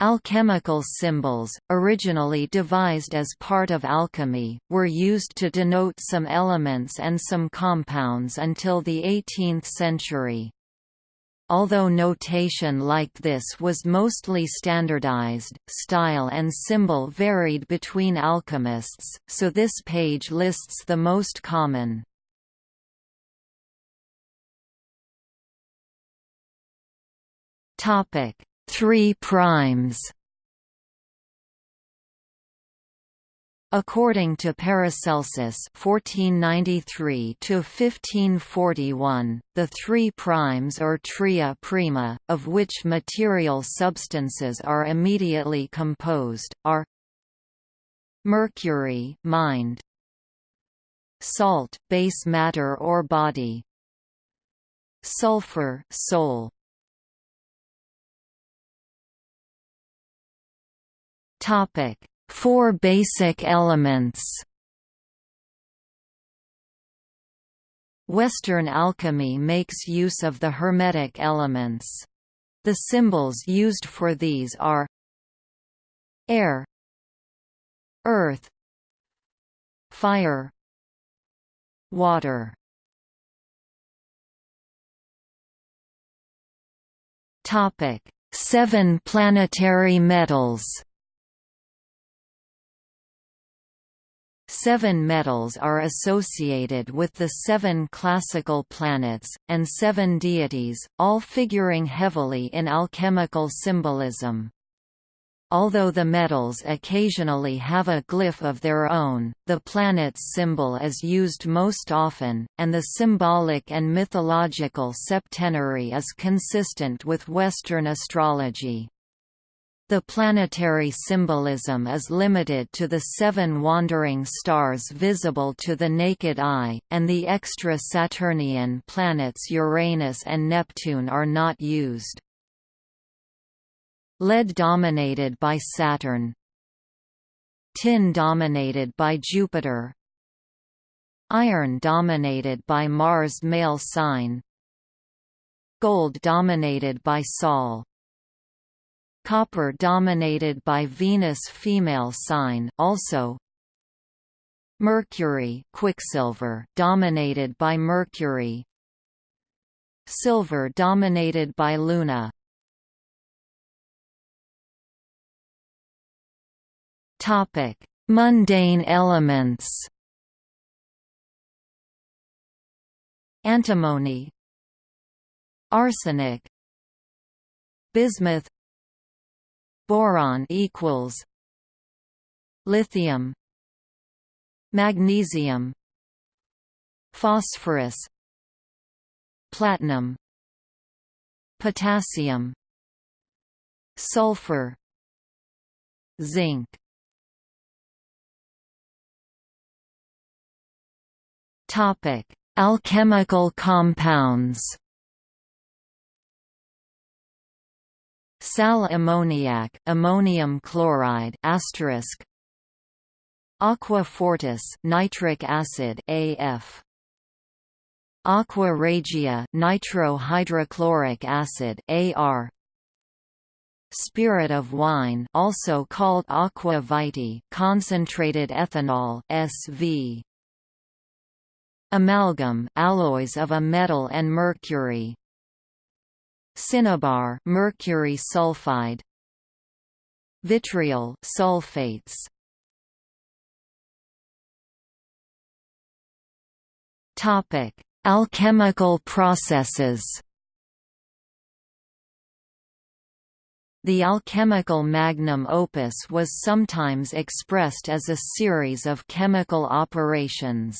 Alchemical symbols, originally devised as part of alchemy, were used to denote some elements and some compounds until the 18th century. Although notation like this was mostly standardized, style and symbol varied between alchemists, so this page lists the most common. Topic: Three primes According to Paracelsus (1493–1541), the three primes or tria prima, of which material substances are immediately composed, are mercury, mind; salt, base matter or body; sulfur, soul. Topic: Four basic elements. Western alchemy makes use of the Hermetic elements. The symbols used for these are air, earth, fire, water. Topic: Seven planetary metals. Seven metals are associated with the seven classical planets, and seven deities, all figuring heavily in alchemical symbolism. Although the metals occasionally have a glyph of their own, the planet's symbol is used most often, and the symbolic and mythological septenary is consistent with Western astrology. The planetary symbolism is limited to the seven wandering stars visible to the naked eye, and the extra-Saturnian planets Uranus and Neptune are not used. Lead dominated by Saturn. Tin dominated by Jupiter. Iron dominated by Mars male sign. Gold dominated by Sol Copper dominated by Venus female sign also Mercury Quicksilver dominated by Mercury. Silver dominated by Luna. Topic Mundane elements. Antimony. Arsenic. Bismuth boron equals lithium magnesium phosphorus platinum potassium sulfur zinc. Topic alchemical compounds Sal ammoniac ammonium chloride asterisk Aqua fortis nitric acid AF Aqua regia nitrohydrochloric acid AR Spirit of wine also called aqua vitae concentrated ethanol SV Amalgam alloys of a metal and mercury cinnabar mercury sulfide. Vitriol sulfates. Topic. Alchemical processes. The alchemical magnum opus was sometimes expressed as a series of chemical operations.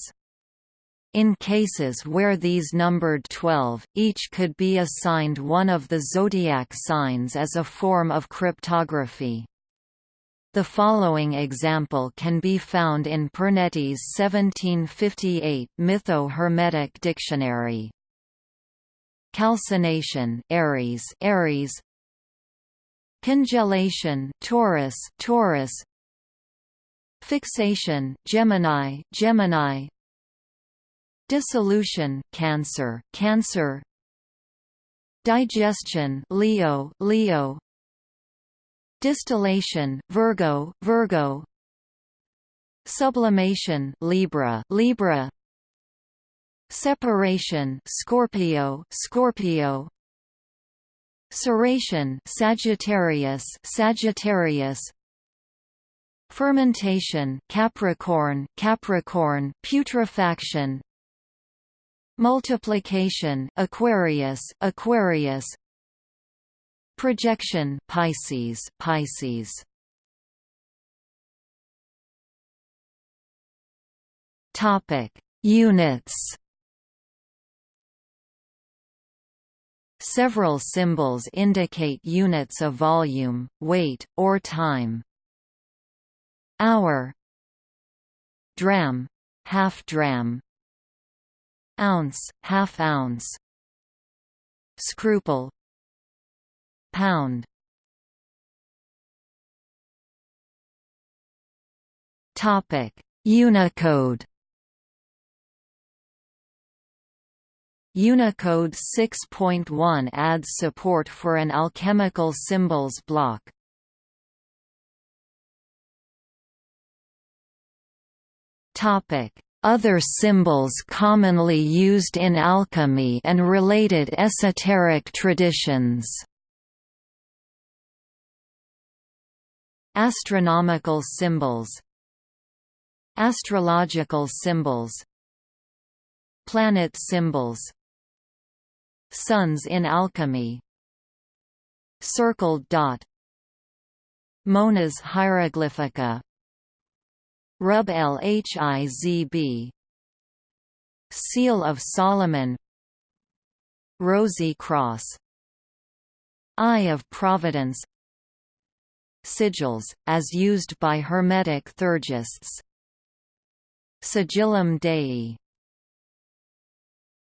In cases where these numbered 12, each could be assigned one of the zodiac signs as a form of cryptography. The following example can be found in Pernety's 1758 Mytho-Hermetic Dictionary. Calcination Aries, Aries Congelation Taurus, Taurus Fixation Gemini, Gemini Dissolution, Cancer, Cancer. Digestion, Leo, Leo. Distillation Virgo Virgo. Sublimation Libra Libra. Separation Scorpio Scorpio. Ceration Sagittarius Sagittarius. Fermentation Capricorn Capricorn. Putrefaction Multiplication Aquarius Aquarius. Projection Pisces Pisces. Topic Units. Several symbols indicate units of volume, weight, or time. Hour. Dram. Half dram Ounce, half ounce. Scruple. Pound. Topic. Unicode. Unicode 6.1 adds support for an alchemical symbols block. Topic: Other symbols commonly used in alchemy and related esoteric traditions. Astronomical symbols Astrological symbols Planet symbols Suns in alchemy Circled dot Monas hieroglyphica Rub el Hizb Seal of Solomon. Rosy Cross. Eye of Providence. Sigils, as used by Hermetic Theurgists. Sigillum Dei